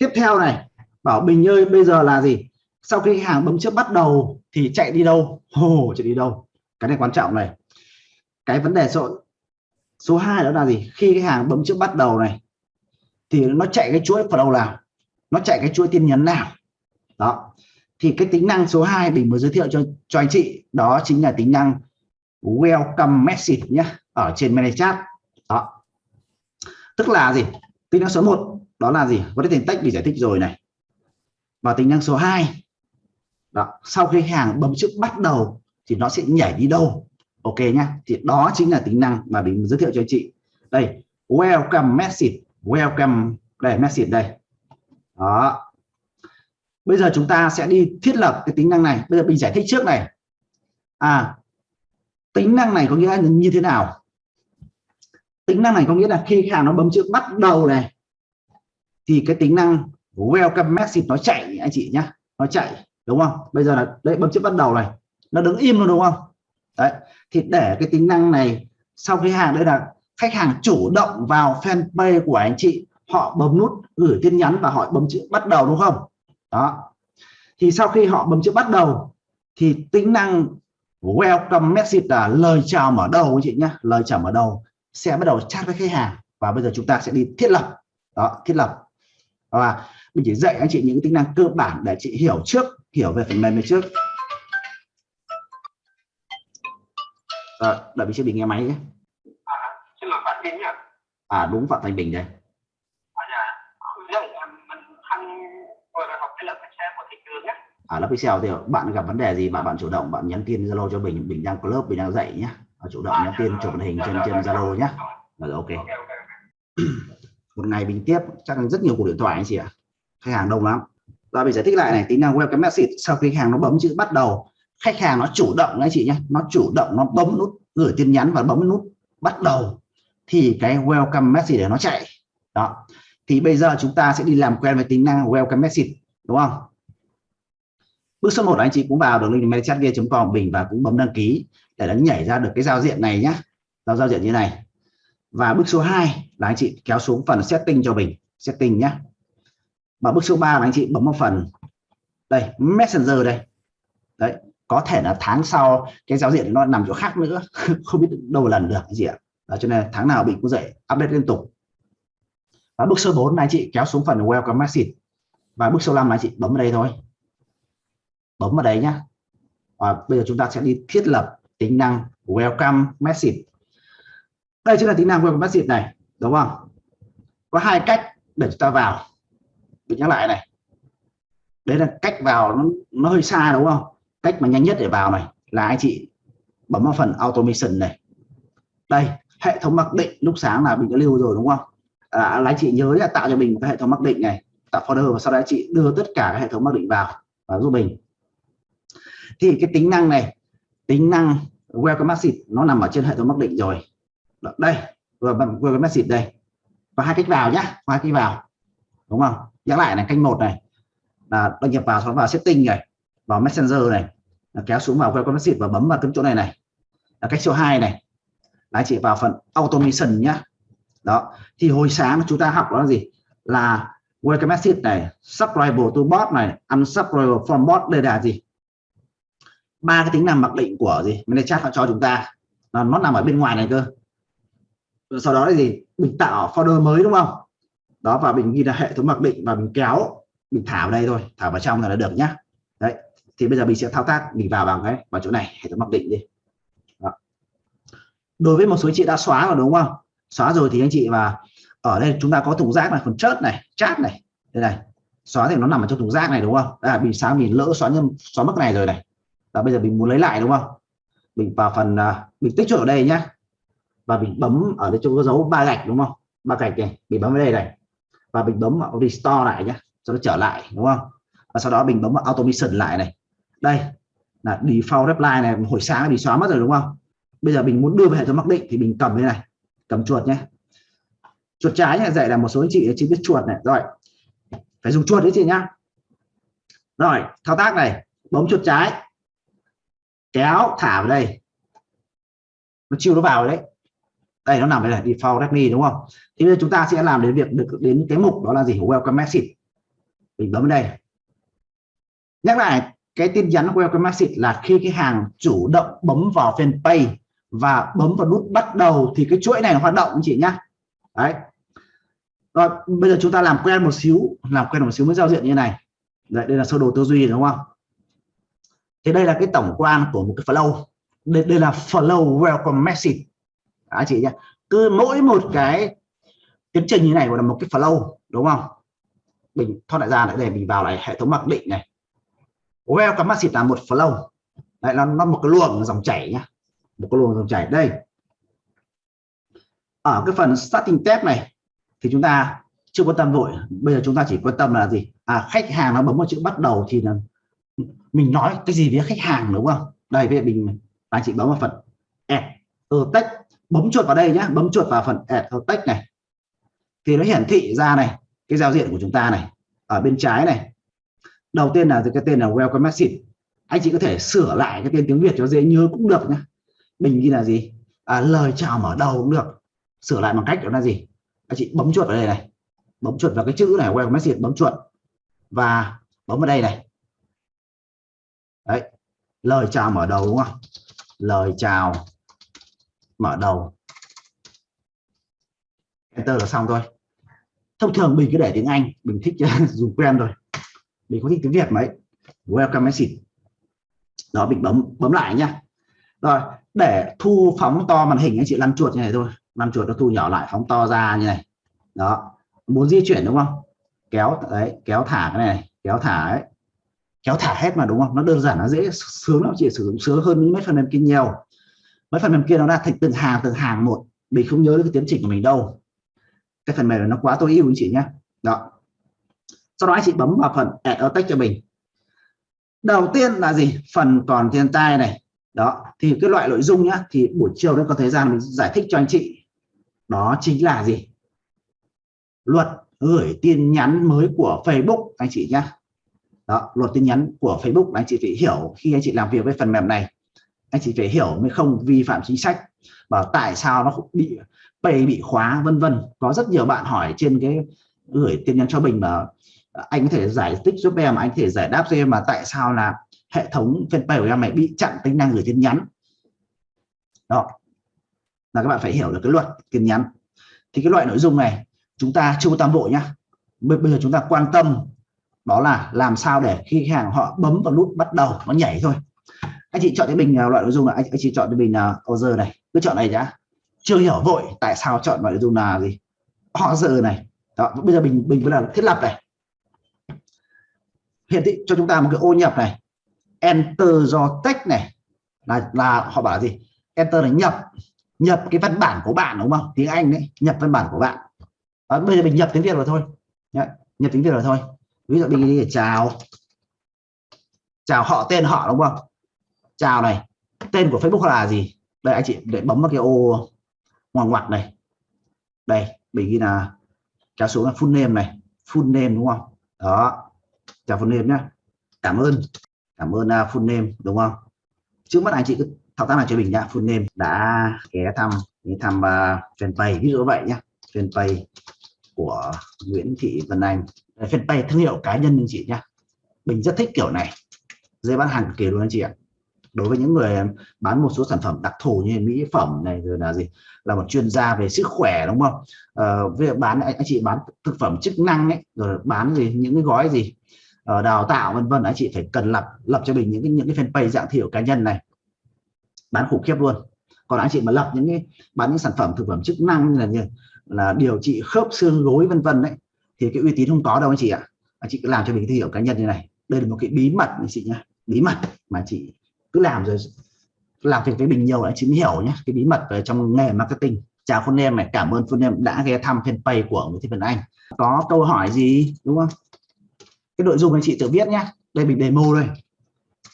tiếp theo này, bảo Bình ơi, bây giờ là gì? Sau khi hàng bấm chữ bắt đầu thì chạy đi đâu? Hồ, chạy đi đâu? Cái này quan trọng này. Cái vấn đề số số 2 đó là gì? Khi cái hàng bấm chữ bắt đầu này, thì nó chạy cái chuỗi vào đầu nào? Nó chạy cái chuỗi tin nhắn nào? Đó. Thì cái tính năng số 2 mình mới giới thiệu cho cho anh chị, đó chính là tính năng welcome message nhé ở trên mail chat đó. Tức là gì? Tính năng số 1 đó là gì? Có thể tách bị giải thích rồi này. Và tính năng số 2 đó, sau khi hàng bấm chữ bắt đầu thì nó sẽ nhảy đi đâu? Ok nhá. Thì đó chính là tính năng mà mình giới thiệu cho anh chị. Đây, welcome message. Welcome. Đây, message đây. Đó. Bây giờ chúng ta sẽ đi thiết lập cái tính năng này. Bây giờ mình giải thích trước này. À tính năng này có nghĩa là như thế nào? Tính năng này có nghĩa là khi hàng nó bấm chữ bắt đầu này thì cái tính năng welcome message nó chạy anh chị nhá. Nó chạy, đúng không? Bây giờ là đấy bấm chữ bắt đầu này. Nó đứng im luôn, đúng không? Đấy, thì để cái tính năng này, sau khi hàng, đây là khách hàng chủ động vào fanpage của anh chị, họ bấm nút gửi tin nhắn và họ bấm chữ bắt đầu, đúng không? Đó. Thì sau khi họ bấm chữ bắt đầu, thì tính năng welcome message là lời chào mở đầu, anh chị nhé lời chào mở đầu sẽ bắt đầu chat với khách hàng và bây giờ chúng ta sẽ đi thiết lập. Đó, thiết lập và mình chỉ dạy anh chị những tính năng cơ bản để chị hiểu trước hiểu về phần mềm này trước. Rồi đợi mình sẽ bình nghe máy nhé. À, à đúng phạm thành bình đây. À, dạ. À lớp Excel thì bạn gặp vấn đề gì mà bạn chủ động bạn nhắn tin Zalo cho mình mình đang có lớp mình đang dạy nhé chủ động nhắn tin chụp màn hình trên trên Zalo nhé rồi ok một ngày mình tiếp, chắc rất nhiều cuộc điện thoại anh chị ạ. Khách hàng đông lắm. Và mình giải thích lại này, tính năng welcome message sau khi hàng nó bấm chữ bắt đầu, khách hàng nó chủ động anh chị nhé nó chủ động, nó bấm nút, gửi tin nhắn và bấm nút bắt đầu, thì cái welcome message để nó chạy. Đó. Thì bây giờ chúng ta sẽ đi làm quen với tính năng welcome message đúng không? Bước số 1 anh chị cũng vào đường link medchatgear.com bình và cũng bấm đăng ký để nó nhảy ra được cái giao diện này nhé giao giao diện như này và bước số 2 là anh chị kéo xuống phần setting cho mình. Setting nhé và bước số 3 là anh chị bấm vào phần đây messenger đây. Đấy có thể là tháng sau cái giao diện nó nằm chỗ khác nữa. Không biết đâu lần được cái gì ạ. Đó, cho nên tháng nào mình cũng dậy update liên tục. Và bước số 4 là anh chị kéo xuống phần welcome message. Và bước số 5 là anh chị bấm vào đây thôi. Bấm vào đây nhá. Và bây giờ chúng ta sẽ đi thiết lập tính năng welcome message đây chính là tính năng web message này đúng không? Có hai cách để chúng ta vào. Mình nhắc lại này. Đấy là cách vào nó, nó hơi xa đúng không? Cách mà nhanh nhất để vào này là anh chị bấm vào phần automation này. Đây hệ thống mặc định lúc sáng là mình đã lưu rồi đúng không? À, là anh chị nhớ là tạo cho mình một cái hệ thống mặc định này. Tạo folder và sau đó anh chị đưa tất cả các hệ thống mặc định vào và giúp mình. Thì cái tính năng này tính năng welcome message nó nằm ở trên hệ thống mặc định rồi đây, vừa welcome message đây. Và hai cách vào nhá, hai cách vào. Đúng không? Nhắc lại này canh một này. Là đăng nhập vào sau vào setting này, vào messenger này. Là kéo xuống vào welcome message và bấm vào cái chỗ này này. Là cách số 2 này. Là chị vào phần automation nhá. Đó, thì hồi sáng chúng ta học đó là gì? Là welcome message này, subscribe to bot này, unsubscribe from bot, đây là gì? Ba cái tính năng mặc định của gì? Mình chat họ cho chúng ta. Là nó nằm ở bên ngoài này cơ sau đó là gì? Mình tạo folder mới đúng không? Đó và mình ghi là hệ thống mặc định và mình kéo mình thả vào đây thôi. Thả vào trong là được nhá. Đấy thì bây giờ mình sẽ thao tác mình vào bằng cái vào chỗ này hệ thống mặc định đi. Đó. đối với một số chị đã xóa rồi đúng không? Xóa rồi thì anh chị và ở đây chúng ta có thùng rác này phần chớt này chat này. Đây này xóa thì nó nằm ở trong thùng rác này đúng không? À, mình sáng mình lỡ xóa nhầm xóa mất này rồi này. Và bây giờ mình muốn lấy lại đúng không? Mình vào phần uh, mình tích chuột ở đây nhá và mình bấm ở đây chỗ có dấu ba gạch đúng không? Ba gạch này mình bấm vào đây này. Và mình bấm vào restore lại nhé cho nó trở lại đúng không? Và sau đó mình bấm vào automation lại này. Đây là default reply này hồi sáng bị xóa mất rồi đúng không? Bây giờ mình muốn đưa về hệ thống mặc định thì mình cầm thế này cầm chuột nhé chuột trái nhé, dạy là một số anh chị chỉ biết chuột này. Rồi phải dùng chuột đấy chị nhá. Rồi thao tác này bấm chuột trái kéo thả vào đây. Nó chiêu nó vào đấy đây nó nằm đây là default Redmi đúng không? Thì bây giờ chúng ta sẽ làm đến việc được đến cái mục đó là gì? Welcome message mình bấm vào đây. Nhắc lại cái tin nhắn welcome message là khi cái hàng chủ động bấm vào fanpage và bấm vào nút bắt đầu thì cái chuỗi này nó hoạt động chị nhá. Đấy. Rồi bây giờ chúng ta làm quen một xíu làm quen một xíu với giao diện như này. Đấy, đây là sơ đồ tư duy đúng không? Thì đây là cái tổng quan của một cái flow. Đây, đây là flow welcome message anh chị nhé cứ mỗi một cái tiến trình như này gọi là một cái flow, đúng không? Mình thoát lại ra lại để mình vào lại hệ thống mặc định này. Welcome message là một flow. Đấy, nó nó một cái luồng dòng chảy nhá. Một cái luồng dòng chảy. Đây. Ở cái phần starting test này, thì chúng ta chưa quan tâm vội. Bây giờ chúng ta chỉ quan tâm là gì? À khách hàng nó bấm vào chữ bắt đầu thì là mình nói cái gì với khách hàng, đúng không? Đây, bây giờ mình, anh chị bấm vào phần add text bấm chuột vào đây nhé bấm chuột vào phần add text này. Thì nó hiển thị ra này cái giao diện của chúng ta này ở bên trái này. Đầu tiên là cái tên là welcome message. Anh chị có thể sửa lại cái tên tiếng Việt cho dễ nhớ cũng được nhé mình ghi là gì? À, lời chào mở đầu cũng được. Sửa lại bằng cách đó là gì? Anh chị bấm chuột vào đây này. Bấm chuột vào cái chữ này welcome message bấm chuột. Và bấm vào đây này. Đấy. Lời chào mở đầu đúng không? Lời chào mở đầu. Enter là xong thôi. Thông thường mình cứ để tiếng Anh, mình thích, dùng quen rồi mình có thích tiếng Việt mấy. Welcome message. Đó, mình bấm bấm lại nhá. Rồi, để thu phóng to màn hình, anh chị lăn chuột như này thôi. Lăn chuột nó thu nhỏ lại, phóng to ra như này. Đó. Muốn di chuyển đúng không? Kéo, đấy, kéo thả cái này, kéo thả ấy. Kéo thả hết mà đúng không? Nó đơn giản, nó dễ sướng lắm, chị sử dụng sướng hơn những mét phần mềm kia nhiều mấy phần mềm kia nó ra thành từng hàng từng hàng một. Mình không nhớ được cái tiến trình của mình đâu. Cái phần mềm này nó quá tối ưu anh chị nhé. Đó. Sau đó anh chị bấm vào phần add cho mình. Đầu tiên là gì? Phần còn thiên tai này. Đó. Thì cái loại nội dung nhá, thì buổi chiều nó có thời gian mình giải thích cho anh chị. Đó chính là gì? Luật gửi tin nhắn mới của Facebook, anh chị nhá. đó, luật tin nhắn của Facebook, anh chị phải hiểu khi anh chị làm việc với phần mềm này anh chị phải hiểu mới không vi phạm chính sách và tại sao nó bị pay, bị khóa, vân vân. Có rất nhiều bạn hỏi trên cái gửi tin nhắn cho mình mà à, anh có thể giải thích giúp em, anh có thể giải đáp cho em mà tại sao là hệ thống fanpage của em này bị chặn tính năng gửi tin nhắn. Đó. Là các bạn phải hiểu được cái luật tin nhắn. Thì cái loại nội dung này, chúng ta chưa tam bộ nhá. Bây giờ chúng ta quan tâm, đó là làm sao để khi khách hàng họ bấm vào nút bắt đầu, nó nhảy thôi anh chị chọn cho mình loại nội dung là anh, anh chị chọn cho mình là order này cứ chọn này nhá. Chưa hiểu vội tại sao chọn loại nội dung là gì order này. Đó bây giờ mình mình là thiết lập này. Hiển thị cho chúng ta một cái ô nhập này. Enter do text này. Là là họ bảo là gì? Enter là nhập. Nhập cái văn bản của bạn đúng không? Tiếng anh đấy nhập văn bản của bạn. Đó, bây giờ mình nhập tiếng việt rồi thôi. Đấy, nhập tiếng việt rồi thôi. Ví dụ mình đi chào. Chào họ tên họ đúng không? Chào này tên của facebook là gì? Đây anh chị để bấm vào cái ô ngoặc ngoặc này. Đây mình ghi là kéo xuống là full name này. Full name đúng không? Đó chào full name nhá. Cảm ơn cảm ơn uh, full name đúng không? Trước mắt anh chị cứ thao tác này cho mình nhá full name. Đã ghé thăm ghé thăm uh, fanpage ví dụ vậy nhá. Fanpage của Nguyễn Thị Vân Anh. Fanpage thương hiệu cá nhân anh chị nhá. Mình rất thích kiểu này. Dây bán hàng kiểu kỳ luôn anh chị ạ đối với những người bán một số sản phẩm đặc thù như mỹ phẩm này rồi là gì là một chuyên gia về sức khỏe đúng không? Ờ, việc bán anh, anh chị bán thực phẩm chức năng ấy rồi bán gì những cái gói gì uh, đào tạo vân vân anh chị phải cần lập lập cho mình những cái những cái fanpage dạng thiểu cá nhân này. Bán khủng khiếp luôn. Còn anh chị mà lập những cái bán những sản phẩm thực phẩm chức năng là như là điều trị khớp xương gối vân vân đấy thì cái uy tín không có đâu anh chị ạ. Anh chị cứ làm cho mình cái thương hiệu cá nhân như này. Đây là một cái bí mật anh chị nhé bí mật mà chị cứ làm rồi làm việc với mình nhiều anh chị mới hiểu nhé. Cái bí mật về trong nghề marketing. Chào phun em này cảm ơn phun em đã ghé thăm fanpage của Nguyễn Thị Vân Anh. Có câu hỏi gì đúng không? Cái nội dung anh chị tự viết nhé. Đây mình demo đây.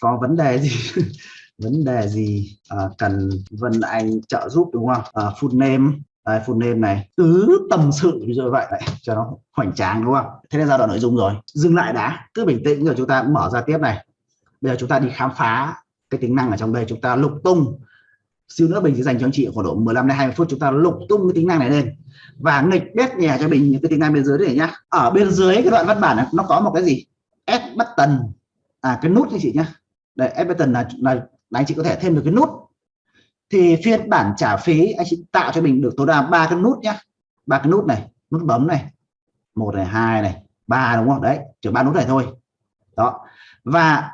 Có vấn đề gì? Vấn đề gì à, cần Vân Anh trợ giúp đúng không? À, full name. À, full name này. Cứ tâm sự như vậy này cho nó hoành tráng đúng không? Thế là giai đoạn nội dung rồi. Dừng lại đã. Cứ bình tĩnh rồi chúng ta mở ra tiếp này. Bây giờ chúng ta đi khám phá cái tính năng ở trong đây chúng ta lục tung. Xíu nữa mình sẽ dành cho anh chị khoảng độ 15 đến 20 phút chúng ta lục tung cái tính năng này lên. Và nghịch bét nhà cho mình những cái tính năng bên dưới này nhá. Ở bên dưới cái đoạn văn bản này nó có một cái gì? S button. À cái nút anh chị nhá. Đây S button là, là, là anh chị có thể thêm được cái nút. Thì phiên bản trả phí anh chị tạo cho mình được tối đa ba cái nút nhá. Ba cái nút này nút bấm này. Một này hai này ba đúng không? Đấy chỉ ba nút này thôi. Đó. Và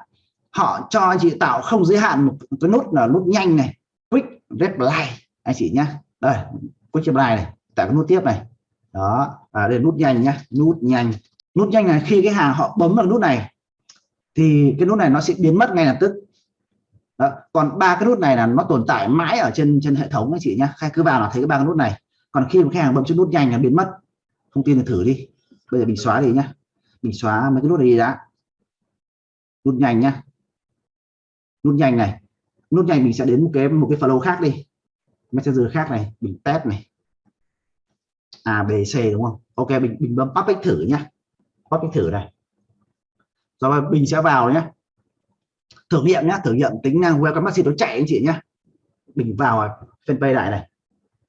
họ cho anh chị tạo không giới hạn một cái nút là nút nhanh này quick reply anh chị nhá. Đây quick reply này tạo cái nút tiếp này. Đó à, đây nút nhanh nhá nút nhanh. Nút nhanh này khi cái hàng họ bấm vào nút này thì cái nút này nó sẽ biến mất ngay lập tức. Đó. còn ba cái nút này là nó tồn tại mãi ở trên trên hệ thống anh chị nhá. Khai cứ vào là thấy cái ba cái nút này. Còn khi mà khách hàng bấm trên nút nhanh là biến mất. Không tin thì thử đi. Bây giờ mình xóa đi nhá. Mình xóa mấy cái nút này đi đã. Nút nhanh nhá nút nhanh này. Nút nhanh mình sẽ đến một cái một cái flow khác đi. Messenger khác này, mình test này. A, B, C, đúng không? Ok, mình mình bấm public thử nhá. Public thử này. Rồi mình sẽ vào nhé thử nghiệm nhá, thử nghiệm tính năng welcome message nó chạy anh chị nhá. Mình vào fanpage lại này.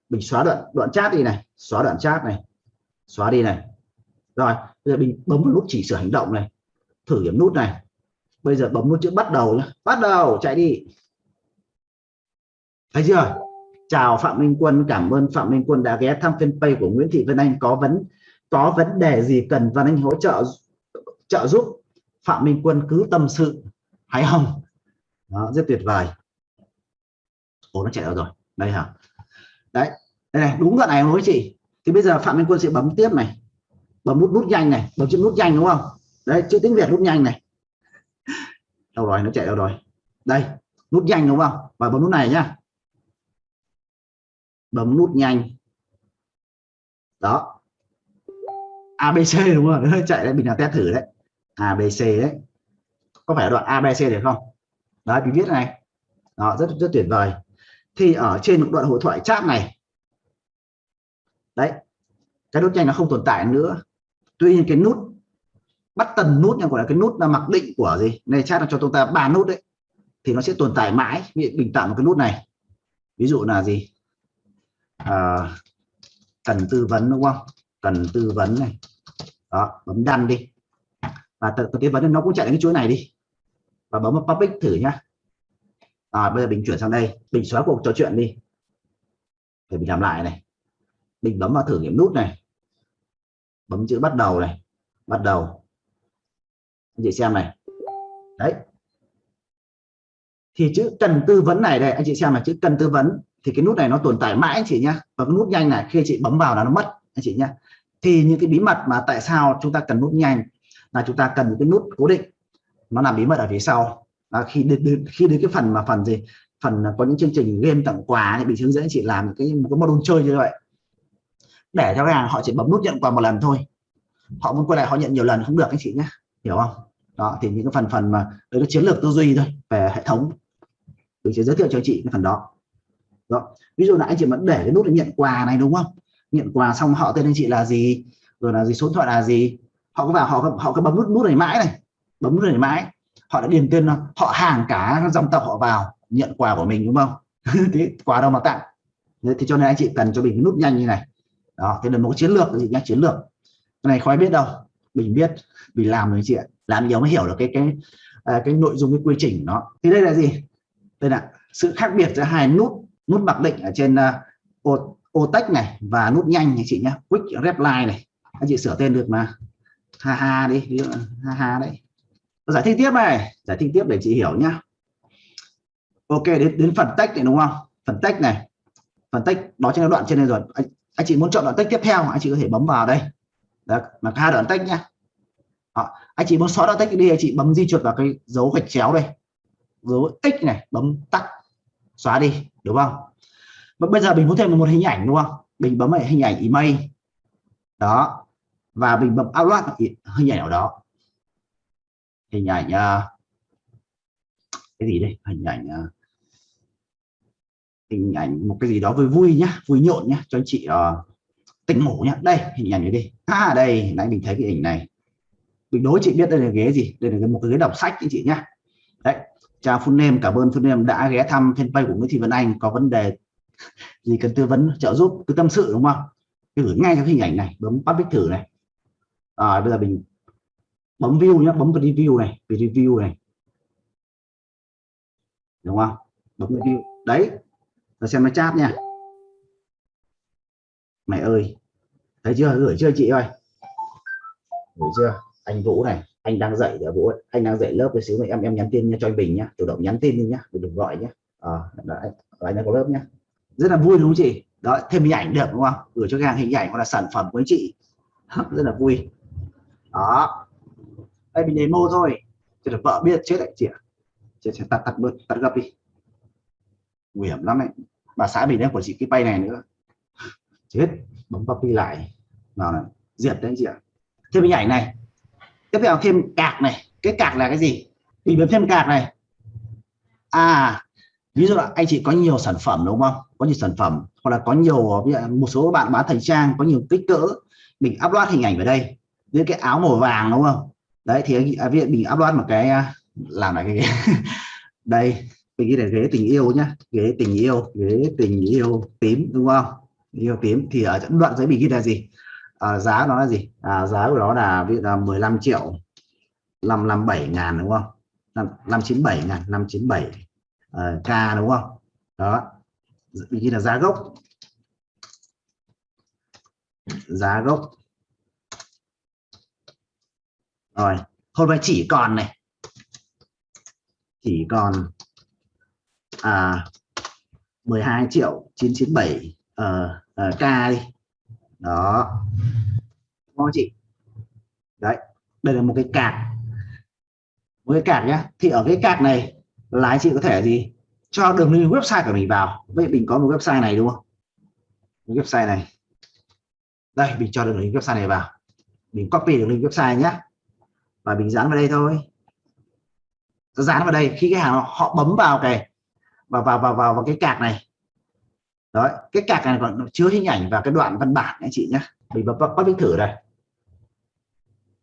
Mình xóa đoạn đoạn chat đi này. Xóa đoạn chat này. Xóa đi này. Rồi, bây giờ mình bấm vào nút chỉ sửa hành động này. Thử điểm nút này bây giờ bấm nút chữ bắt đầu nhé bắt đầu chạy đi. Thấy chưa? Chào Phạm Minh Quân cảm ơn Phạm Minh Quân đã ghé thăm fanpage của Nguyễn Thị Vân Anh. Có vấn có vấn đề gì cần Vân Anh hỗ trợ trợ giúp? Phạm Minh Quân cứ tâm sự. Hãy không? Đó, rất tuyệt vời. Ồ nó chạy đâu rồi? Đây hả? Đấy đây này đúng đoạn này không chị? Thì bây giờ Phạm Minh Quân sẽ bấm tiếp này. Bấm nút nút nhanh này. Bấm chữ nút nhanh đúng không? Đấy chữ tiếng Việt nút nhanh này đâu rồi, nó chạy đâu rồi? Đây, nút nhanh đúng không? Và bấm nút này nhá. Bấm nút nhanh. Đó. ABC đúng không? Chạy đấy, mình làm test thử đấy. ABC đấy. Có phải đoạn ABC được không? Đấy, mình viết này. Đó, rất rất tuyệt vời. Thì ở trên một đoạn hội thoại chat này, đấy, cái nút nhanh nó không tồn tại nữa. Tuy nhiên cái nút bắt tần nút này gọi là cái nút là mặc định của gì? Này chat là cho chúng ta ba nút đấy. Thì nó sẽ tồn tại mãi bình tạo một cái nút này. Ví dụ là gì? À, cần tư vấn đúng không? Cần tư vấn này. Đó bấm đăng đi. Và tự tư vấn nó cũng chạy đến cái chuỗi này đi. Và bấm vào public thử nhá. À, bây giờ mình chuyển sang đây. Mình xóa cuộc trò chuyện đi. Để mình làm lại này. Mình bấm vào thử nghiệm nút này. Bấm chữ bắt đầu này. Bắt đầu anh chị xem này. Đấy. Thì chữ cần tư vấn này đây anh chị xem là chữ cần tư vấn thì cái nút này nó tồn tại mãi anh chị nhá. Và cái nút nhanh này khi chị bấm vào là nó mất anh chị nhá. Thì những cái bí mật mà tại sao chúng ta cần nút nhanh là chúng ta cần những cái nút cố định. Nó làm bí mật ở phía sau. À, khi đến, đến khi đến cái phần mà phần gì? Phần có những chương trình game tặng quà thì bị hướng dẫn chị làm cái một cái module chơi như vậy. Để cho khách hàng họ chỉ bấm nút nhận quà một lần thôi. Họ muốn quay lại họ nhận nhiều lần không được anh chị nhé hiểu không? Đó, thì những cái phần phần mà đấy là chiến lược tư duy thôi, về hệ thống. Mình sẽ giới thiệu cho chị cái phần đó. Đó, ví dụ là anh chị vẫn để cái nút là nhận quà này, đúng không? Nhận quà xong họ tên anh chị là gì? Rồi là gì, số điện thoại là gì? Họ có vào họ họ cứ bấm nút nút này mãi này. Bấm nút này mãi. Họ đã điền tên họ hàng cả dòng tộc họ vào, nhận quà của mình, đúng không? Thế quà đâu mà tặng? Thì cho nên anh chị cần cho mình cái nút nhanh như này. Đó, thế là một chiến lược gì nhá chiến lược. Cái này khó biết đâu mình biết mình làm rồi chị ạ. Làm nhiều mới hiểu được cái cái à, cái nội dung cái quy trình nó. Thì đây là gì? Đây là sự khác biệt giữa hai nút nút mặc định ở trên uh, ô, ô tách này và nút nhanh anh chị nhé quick reply này. Anh chị sửa tên được mà. Ha ha đi ví dụ ha ha đấy. Giải thích tiếp này. Giải thích tiếp để chị hiểu nhá. Ok đến đến phần text này đúng không? Phần text này. Phần text đó trên đoạn trên đây rồi. Anh, anh chị muốn chọn đoạn text tiếp theo anh chị có thể bấm vào đây đó là hai đoạn tách nhá. Đó. anh chị muốn xóa đoạn tách đi anh chị bấm di chuột vào cái dấu gạch chéo đây. Dấu x này bấm tắt xóa đi đúng không? Và bây giờ mình muốn thêm một hình ảnh đúng không? Mình bấm vào hình ảnh email. Đó và mình bấm upload hình ảnh ở đó. Hình ảnh uh, cái gì đây? Hình ảnh uh, hình ảnh một cái gì đó vui vui nhá vui nhộn nhá cho anh chị uh, tỉnh ngủ nhá. Đây hình ảnh này đi. À đây nãy mình thấy cái hình này. Mình đối chị biết đây là ghế gì? Đây là một cái ghế đọc sách anh chị nhá. Đấy chào phun em cảm ơn phun em đã ghé thăm fanpage của Nguyễn Thị Vân Anh. Có vấn đề gì cần tư vấn trợ giúp cứ tâm sự đúng không? Cứ gửi ngay cái hình ảnh này bấm public thử này. À, bây giờ mình bấm view nhé bấm vào review này về review này. Đúng không? Bấm review đấy và xem nó chat nha mẹ ơi thấy chưa? Gửi chưa chị ơi? Gửi chưa? Anh Vũ này anh đang dạy để Vũ anh đang dạy lớp với xíu này em em nhắn tin nha cho anh Bình nhá. Chủ động nhắn tin đi nhá đừng gọi nhá. À, đấy, anh đang có lớp nhá. Rất là vui đúng không chị? Đó thêm hình ảnh được đúng không? Gửi cho hàng hình ảnh hoặc là sản phẩm của anh chị. Rất là vui. Đó. Đây mình demo thôi. Cho được vợ biết chết lại chị ạ. Chị sẽ tắt tắt bớt tắt gấp đi. Nguy hiểm lắm đấy bà xã mình đang của chị cái bay này nữa chết bấm copy lại vào này diệt đấy chị ạ. Thêm hình ảnh này. Tiếp theo thêm cạc này. Cái cạc là cái gì? Mình bấm thêm cạc này. À ví dụ là anh chị có nhiều sản phẩm đúng không? Có nhiều sản phẩm hoặc là có nhiều một số bạn bán thời trang có nhiều kích cỡ mình upload hình ảnh vào đây. Với cái áo màu vàng đúng không? Đấy thì à, mình upload một cái à, làm lại cái đây mình ghi là ghế tình yêu nhá. Ghế tình yêu ghế tình yêu tím đúng không? Yêu tím. Thì ở đoạn giấy mình ghi là gì? À, giá nó là gì? À, giá của nó là ví dụ là 15 triệu 557 ngàn đúng không? 597 ngàn 597 uh, ờ, k đúng không? Đó. Mình ghi là giá gốc. Giá gốc. Rồi hôm nay chỉ còn này. Chỉ còn à 12 triệu 997 uh, uh, k đi. Đó. Đúng chị? Đấy đây là một cái cạc. Một cái cạc nhá. Thì ở cái cạc này là anh chị có thể gì? Cho đường link website của mình vào. Vậy mình có một website này đúng không? Một website này. Đây mình cho đường link website này vào. Mình copy đường link website nhé và mình dán vào đây thôi. Dán vào đây khi cái hàng họ bấm vào cái vào vào vào vào, vào cái cạc này đấy, cái cạc này còn chứa hình ảnh và cái đoạn văn bản anh chị nhé mình bấm bắt viết thử đây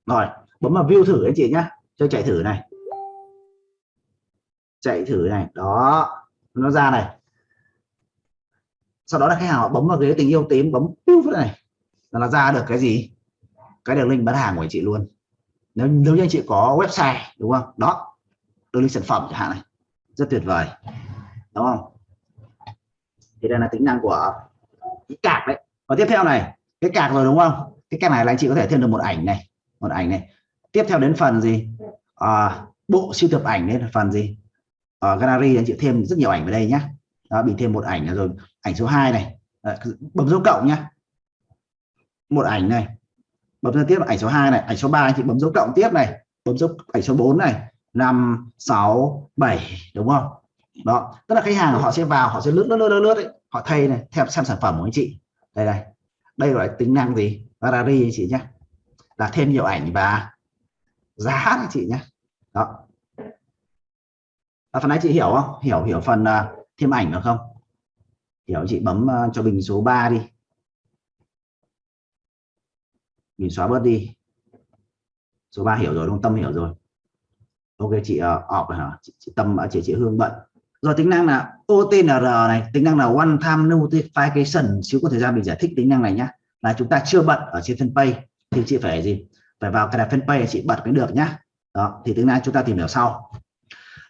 rồi, bấm vào view thử anh chị nhé cho chạy thử này. Chạy thử này, đó. Nó ra này. Sau đó là khách hàng họ bấm vào ghế tình yêu tím, bấm piu này. Là ra được cái gì? Cái đường link bán hàng của anh chị luôn. Nếu nếu như anh chị có website, đúng không? Đó, đường link sản phẩm chẳng hạn này. Rất tuyệt vời. Đúng không? Thì đây là tính năng của ờ, cái cạc đấy. Và tiếp theo này cái cạc rồi đúng không? Cái cạc này là anh chị có thể thêm được một ảnh này một ảnh này. Tiếp theo đến phần gì? À, bộ siêu tập ảnh đấy là phần gì? Ở gallery anh chị thêm rất nhiều ảnh vào đây nhá. Đó, bị thêm một ảnh rồi ảnh số 2 này. À, bấm dấu cộng nhá. Một ảnh này. Bấm ra tiếp ảnh số 2 này ảnh số 3 anh chị bấm dấu cộng tiếp này. Bấm dấu ảnh số 4 này. 5 6 7 đúng không? Đó tức là khách hàng họ sẽ vào họ sẽ lướt lướt lướt lướt, lướt ấy. họ thay này theo xem sản phẩm của anh chị. Đây đây. Đây gọi là tính năng gì? Gallery anh chị nhé là thêm nhiều ảnh và giá anh chị nhé đó. À, phần này chị hiểu không? Hiểu hiểu phần uh, thêm ảnh được không? Hiểu chị bấm uh, cho bình số 3 đi. Mình xóa bớt đi. Số 3 hiểu rồi đúng tâm hiểu rồi. Ok chị uh, off hả? Chị, chị tâm chị chị hương bận rồi tính năng là OTNR này, tính năng là one time notification, xíu có thời gian mình giải thích tính năng này nhá. Là chúng ta chưa bật ở trên fanpage, thì chị phải gì? Phải vào cái đặt fanpage chị bật mới được nhá. Đó, thì tính năng chúng ta tìm hiểu sau.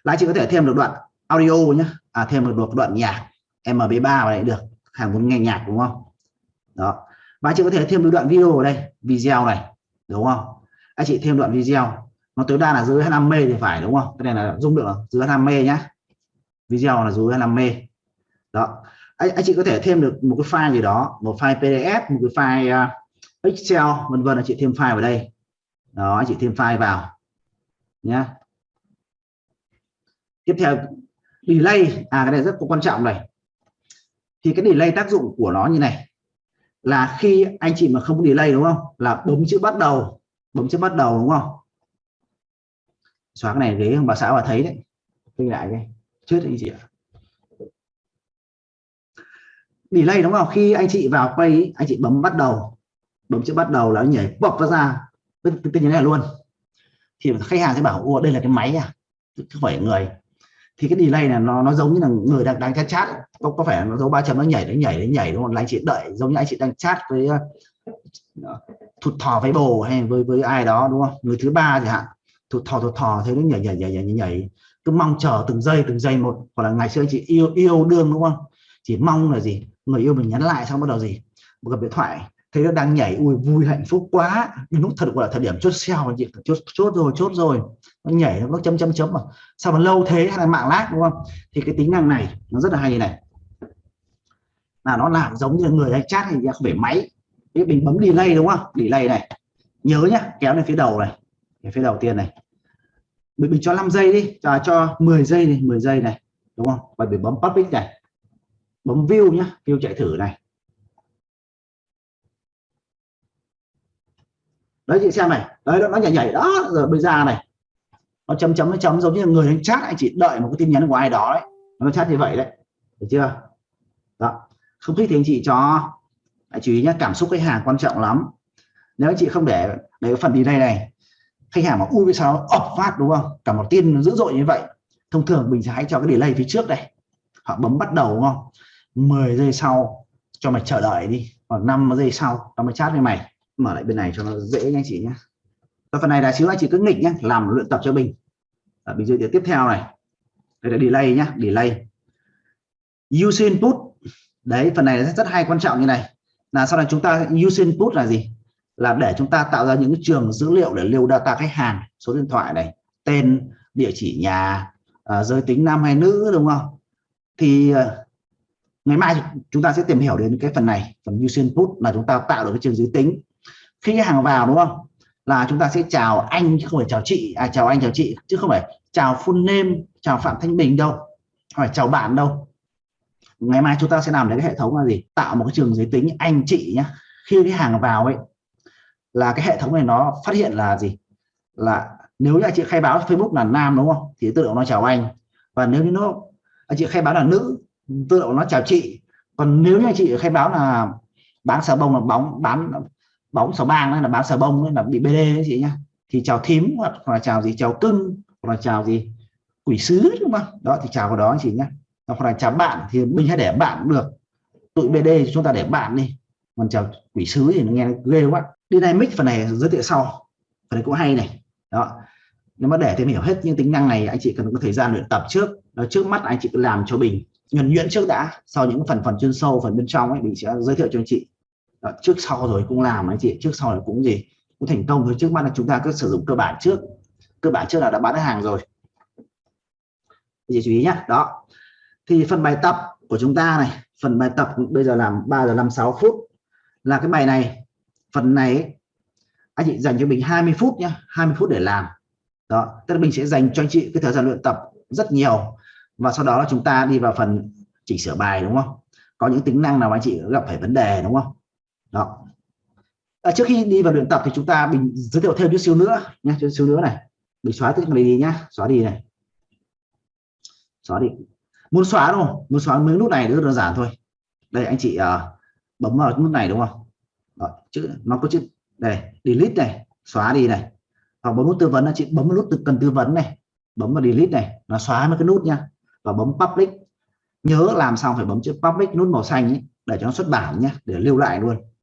Là chị có thể thêm được đoạn audio nhé à thêm được đoạn nhạc mp3 vào đây được. Hàng muốn nghe nhạc đúng không? Đó. Và chị có thể thêm được đoạn video ở đây, video này, đúng không? Anh chị thêm đoạn video. Nó tối đa là dưới 5 mê thì phải, đúng không? Cái này là dung lượng dưới 5 mê nhá video là dưới 25 mê. Đó. Anh, anh chị có thể thêm được một cái file gì đó một file pdf một cái file uh, excel vân vân anh chị thêm file vào đây. Đó anh chị thêm file vào. Nhé tiếp theo delay. À cái này rất quan trọng này. Thì cái delay tác dụng của nó như này. Là khi anh chị mà không có delay đúng không? Là bấm chữ bắt đầu. Bấm chữ bắt đầu đúng không? Xóa cái này ghế bà xã bà thấy đấy. Quay lại cái chết anh chị ạ. Delay đúng không? Khi anh chị vào quay anh chị bấm bắt đầu. Bấm chữ bắt đầu là nhảy bọc nó ra. Tên như này luôn. Thì khách hàng sẽ bảo ô đây là cái máy à? Không phải người. Thì cái delay này nó nó giống như là người đang đang chat chat. Có có phải nó dấu ba chấm nó nhảy nó nhảy nó nhảy đúng không? Là anh chị đợi giống như anh chị đang chat với ờ, thụt thò với bồ hay với với ai đó đúng không? Người thứ ba chẳng hạn. Thụt thò thụt thò thế nó nhảy nhảy nhảy nhảy, nhảy cứ mong chờ từng giây từng giây một. Hoặc là ngày xưa anh chị yêu yêu đương đúng không? Chỉ mong là gì? Người yêu mình nhắn lại xong bắt đầu gì? Một gặp điện thoại. Thấy nó đang nhảy, ui, vui, hạnh phúc quá. Nhưng lúc thật gọi là thời điểm chốt xeo anh chị. Chốt chốt rồi chốt rồi. Nó nhảy, nó chấm chấm chấm mà sao mà lâu thế? Hay là mạng lag đúng không? Thì cái tính năng này, nó rất là hay này. Là nó làm giống như người hay chat thì không phải máy. Cái mình bấm delay đúng không? Delay này. Nhớ nhá, kéo lên phía đầu này. Phía đầu tiên này mình, mình cho 5 giây đi cho cho 10 giây này 10 giây này đúng không? Và mình bấm public này. Bấm view nhá view chạy thử này. Đấy chị xem này. Đấy nó nhảy nhảy đó rồi bây giờ này. Nó chấm chấm nó chấm giống như người đang chat anh chị đợi một cái tin nhắn của ai đó đấy. Nó chat như vậy đấy. Được chưa? Đó. Không thích thì anh chị cho hãy chú ý nhé cảm xúc khách hàng quan trọng lắm. Nếu anh chị không để để phần đi đây này khách hàng mà ui vì sao ập phát đúng không? Cả một tin dữ dội như vậy. Thông thường mình sẽ hãy cho cái delay phía trước đây. Họ bấm bắt đầu đúng không? 10 giây sau cho mày chờ đợi đi. Còn 5 giây sau tao mới chat với mày. Mở lại bên này cho nó dễ nha anh chị nhé Cái phần này là xíu anh chị cứ nghịch nhé làm luyện tập cho mình. Ở bình dưới tiếp theo này. Đây là delay nhá delay. Use input đấy phần này rất, rất hay quan trọng như này. Là sau này chúng ta use input là gì? Là để chúng ta tạo ra những trường dữ liệu để lưu data khách hàng số điện thoại này tên địa chỉ nhà à, giới tính nam hay nữ đúng không? Thì à, ngày mai chúng ta sẽ tìm hiểu đến cái phần này phần user input là chúng ta tạo được cái trường giới tính. Khi hàng vào đúng không? Là chúng ta sẽ chào anh chứ không phải chào chị. À chào anh chào chị chứ không phải chào full name chào phạm thanh bình đâu không phải chào bạn đâu. Ngày mai chúng ta sẽ làm đến cái hệ thống là gì? Tạo một cái trường giới tính anh chị nhé khi cái hàng vào ấy là cái hệ thống này nó phát hiện là gì? Là nếu như anh chị khai báo Facebook là nam, đúng không? Thì tự động nó chào anh. Và nếu như nó, anh chị khai báo là nữ, tự động nó chào chị. Còn nếu như anh chị khai báo là bán xà bông là bóng, bán bóng xà bang hay là bán xà bông hay là bị BD đấy chị nhá, thì chào thím hoặc là chào gì, chào cưng hoặc là chào gì, quỷ sứ, đúng không? Đó, thì chào vào đó anh chị nhá. Hoặc là chào bạn thì mình hãy để bạn cũng được. Tụi BD chúng ta để bạn đi. Còn chào quỷ sứ thì nó nghe ghê quá dynamic phần này giới thiệu sau. Phần này cũng hay này. Đó. Nếu mà để tìm hiểu hết những tính năng này anh chị cần có thời gian luyện tập trước. Đó, trước mắt anh chị cứ làm cho mình nhuần nhuyễn trước đã. Sau những phần phần chuyên sâu phần bên trong ấy mình sẽ giới thiệu cho anh chị. Đó, trước sau rồi cũng làm anh chị. Trước sau rồi cũng gì? Cũng thành công thôi. Trước mắt là chúng ta cứ sử dụng cơ bản trước. Cơ bản trước là đã bán được hàng rồi. Chị chú ý nhé đó. Thì phần bài tập của chúng ta này. Phần bài tập bây giờ làm 3 giờ 56 phút. Là cái bài này phần này anh chị dành cho mình 20 phút nhé 20 phút để làm. Đó tức là mình sẽ dành cho anh chị cái thời gian luyện tập rất nhiều. Và sau đó là chúng ta đi vào phần chỉnh sửa bài đúng không? Có những tính năng nào anh chị gặp phải vấn đề đúng không? Đó. À, trước khi đi vào luyện tập thì chúng ta mình giới thiệu thêm chút xíu nữa nhé chút xíu nữa này. Mình xóa cái này đi nhá xóa đi này. Xóa đi. Muốn xóa đúng không? Muốn xóa mấy nút này rất đơn giản thôi. Đây anh chị uh, bấm vào nút này đúng không? Đó, chữ nó có chữ đây delete này xóa đi này. Hoặc bấm nút tư vấn là chị bấm nút cần tư vấn này bấm vào delete này nó xóa mấy cái nút nha và bấm public. Nhớ làm xong phải bấm chữ public nút màu xanh ấy, để cho nó xuất bản nhé để lưu lại luôn.